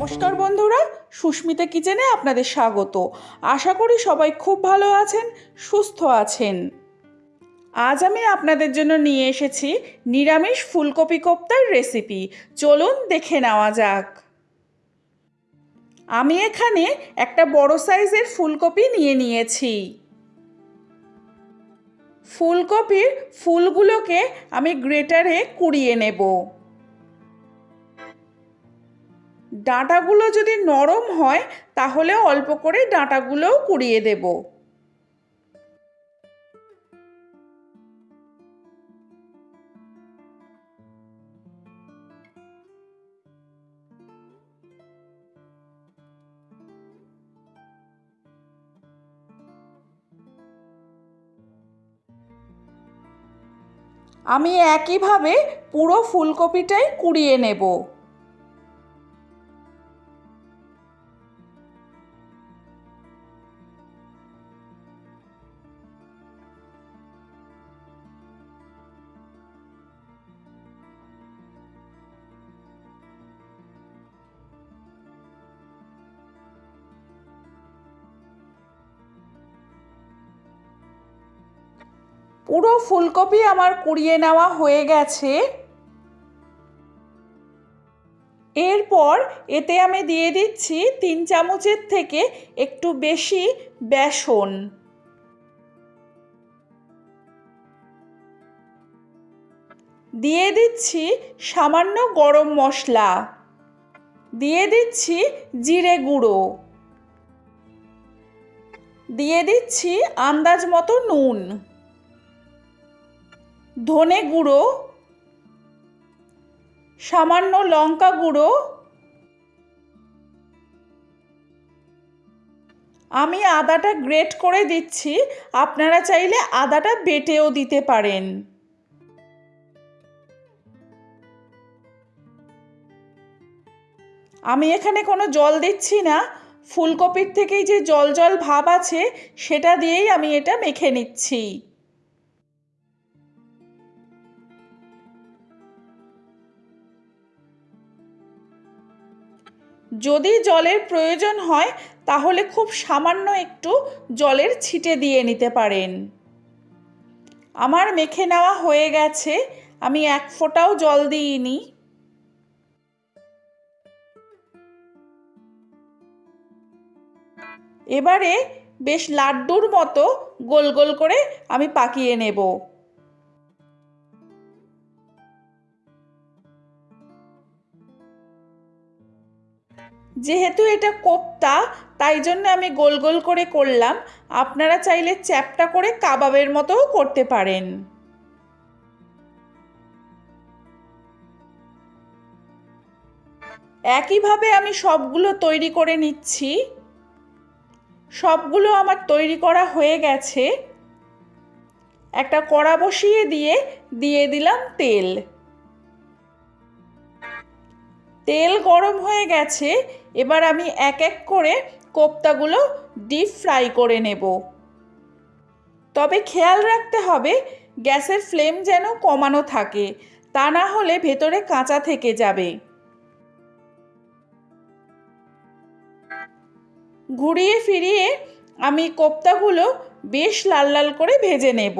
নমস্কার বন্ধুরা, সুস্মিতা কিচেনে আপনাদের স্বাগত। আশা করি সবাই খুব ভালো আছেন, সুস্থ আছেন। আজ আমি আপনাদের জন্য নিয়ে এসেছি নিরামিষ ফুলকপি কোপ্তার রেসিপি। চলুন দেখে নেওয়া যাক। আমি এখানে একটা বড় সাইজের ফুলকপি নিয়ে নিয়েছি। ফুলকপির ফুলগুলোকে আমি গ্রেটারে কুড়িয়ে নেব। ডাঁটাগুলো যদি নরম হয় তাহলে অল্প করে ডাঁটাগুলোও কুড়িয়ে দেব। আমি একইভাবে পুরো ফুলকপিটাই কুড়িয়ে নেব। পুরো ফুলকপি আমার কুড়িয়ে নেওয়া হয়ে গেছে। এরপর এতে আমি দিয়ে দিচ্ছি তিন চামচের থেকে একটু বেশি বেসন। দিয়ে দিচ্ছি সামান্য গরম মশলা। দিয়ে দিচ্ছি জিরে গুঁড়ো। দিয়ে দিচ্ছি আন্দাজ মতো নুন। ধনে গুঁড়ো, সামান্য লঙ্কা গুঁড়ো, আমি আদাটা গ্রেট করে দিচ্ছি। আপনারা চাইলে আদাটা বেটেও দিতে পারেন। আমি এখানে কোনো জল দিচ্ছি না। ফুলকপির থেকেই যে জল জল ভাব আছে, সেটা দিয়েই আমি এটা মেখে নিচ্ছি। যদি জলের প্রয়োজন হয়, তাহলে খুব সামান্য একটু জলের ছিটে দিয়ে নিতে পারেন। আমার মেখে নেওয়া হয়ে গেছে, আমি এক ফোঁটাও জল দিইনি। এবারে বেশ লাড্ডুর মতো গোল গোল করে আমি পাকিয়ে নেব। যেহেতু এটা কোপ্তা, তাই জন্য আমি গোল গোল করে করলাম। আপনারা চাইলে চ্যাপটা করে কাবাবের মতোও করতে পারেন। একইভাবে আমি সবগুলো তৈরি করে নিচ্ছি। সবগুলো আমার তৈরি করা হয়ে গেছে। একটা কড়া বসিয়ে দিয়ে দিয়ে দিলাম তেল। তেল গরম হয়ে গেছে, এবার আমি এক এক করে কোপ্তাগুলো ডিপ ফ্রাই করে নেব। তবে খেয়াল রাখতে হবে, গ্যাসের ফ্লেম যেন কমানো থাকে, তা না হলে ভেতরে কাঁচা থেকে যাবে। ঘুরিয়ে ফিরিয়ে আমি কোপ্তাগুলো বেশ লাল লাল করে ভেজে নেব।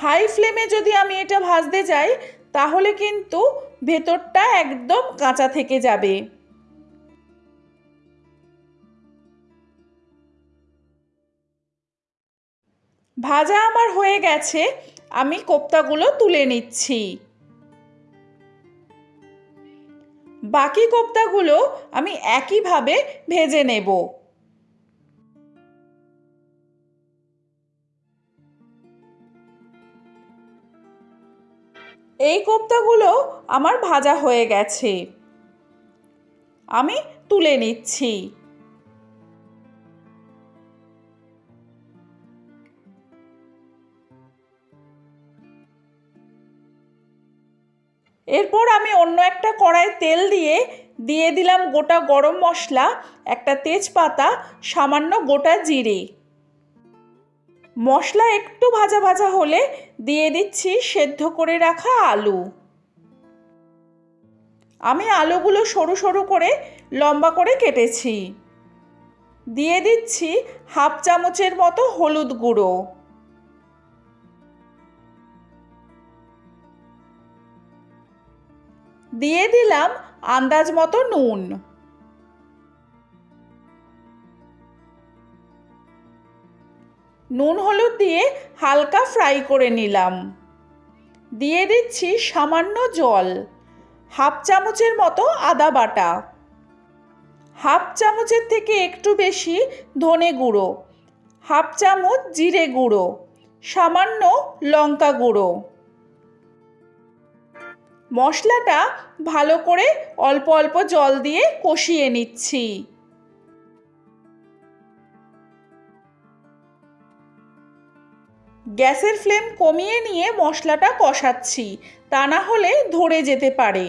হাই ফ্লেমে যদি আমি এটা ভাজতে যাই, তাহলে কিন্তু ভেতরটা একদম কাঁচা থেকে যাবে। ভাজা আমার হয়ে গেছে, আমি কোপ্তাগুলো তুলে নিচ্ছি। বাকি কোপ্তাগুলো আমি একইভাবে ভেজে নেব। এই কোপ্তাগুলো আমার ভাজা হয়ে গেছে। আমি তুলে নিচ্ছি। এরপর আমি অন্য একটা কড়াই তেল দিয়ে দিয়ে দিলাম গোটা গরম মশলা, একটা তেজপাতা, সামান্য গোটা জিরে। মশলা একটু ভাজা ভাজা হলে দিয়ে দিচ্ছি সেদ্ধ করে রাখা আলু। আমি আলুগুলো সরু সরু করে লম্বা করে কেটেছি। দিয়ে দিচ্ছি হাফ চামচের মতো হলুদ গুঁড়ো। দিয়ে দিলাম আন্দাজ মতো নুন। নুন হলুদ দিয়ে হালকা ফ্রাই করে নিলাম। দিয়ে দিচ্ছি সামান্য জল, হাফ চামচের মতো আদা বাটা। হাফ চামচের থেকে একটু বেশি ধনে গুঁড়ো, হাফ চামচ জিরে গুঁড়ো, সামান্য লঙ্কা গুঁড়ো। মশলাটা ভালো করে অল্প অল্প জল দিয়ে কষিয়ে নিচ্ছি। গ্যাসের ফ্লেম কমিয়ে নিয়ে মশলাটা কষাচ্ছি, তা না হলে ধরে যেতে পারে।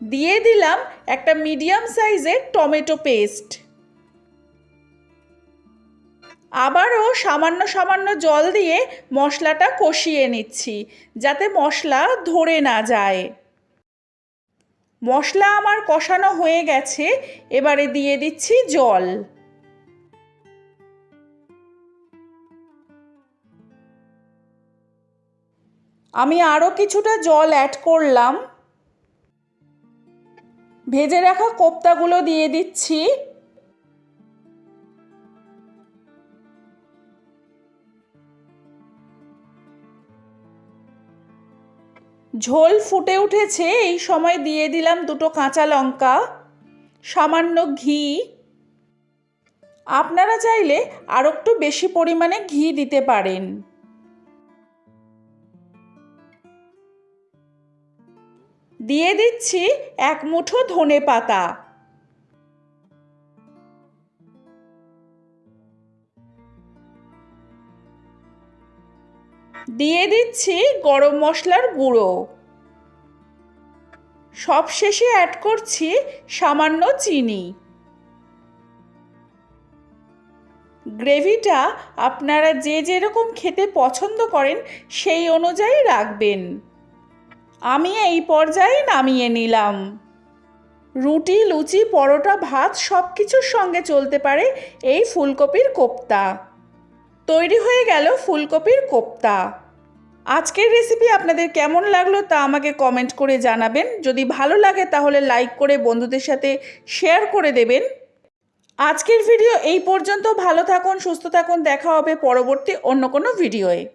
দিয়ে দিলাম একটা মিডিয়াম সাইজের টমেটো পেস্ট। আবারও সামান্য সামান্য জল দিয়ে মশলাটা কষিয়ে নিচ্ছি, যাতে মশলা ধরে না যায়। মশলা আমার কষানো হয়ে গেছে, এবারে দিয়ে দিচ্ছি জল। আমি আরও কিছুটা জল অ্যাড করলাম। ভেজে রাখা কোপ্তাগুলো দিয়ে দিচ্ছি। ঝোল ফুটে উঠেছে, এই সময় দিয়ে দিলাম দুটো কাঁচা লঙ্কা, সামান্য ঘি। আপনারা চাইলে আরও একটু বেশি পরিমাণে ঘি দিতে পারেন। দিয়ে দিচ্ছি এক মুঠো ধনে পাতা। দিয়ে দিচ্ছি গরম মশলার গুঁড়ো। সব শেষে অ্যাড করছি সামান্য চিনি। গ্রেভিটা আপনারা যে যেরকম খেতে পছন্দ করেন সেই অনুযায়ী রাখবেন। আমি এই পর্যায়ে নামিয়ে নিলাম। রুটি, লুচি, পরোটা, ভাত সব কিছুর সঙ্গে চলতে পারে এই ফুলকপির কোপ্তা। তৈরি হয়ে গেল ফুলকপির কোপ্তা। আজকের রেসিপি আপনাদের কেমন লাগল তা আমাকে কমেন্ট করে জানাবেন। যদি ভালো লাগে তাহলে লাইক করে বন্ধুদের সাথে শেয়ার করে দেবেন। আজকের ভিডিও এই পর্যন্ত। ভালো থাকুন, সুস্থ থাকুন। দেখা হবে পরবর্তী অন্য কোনো ভিডিওয়ে।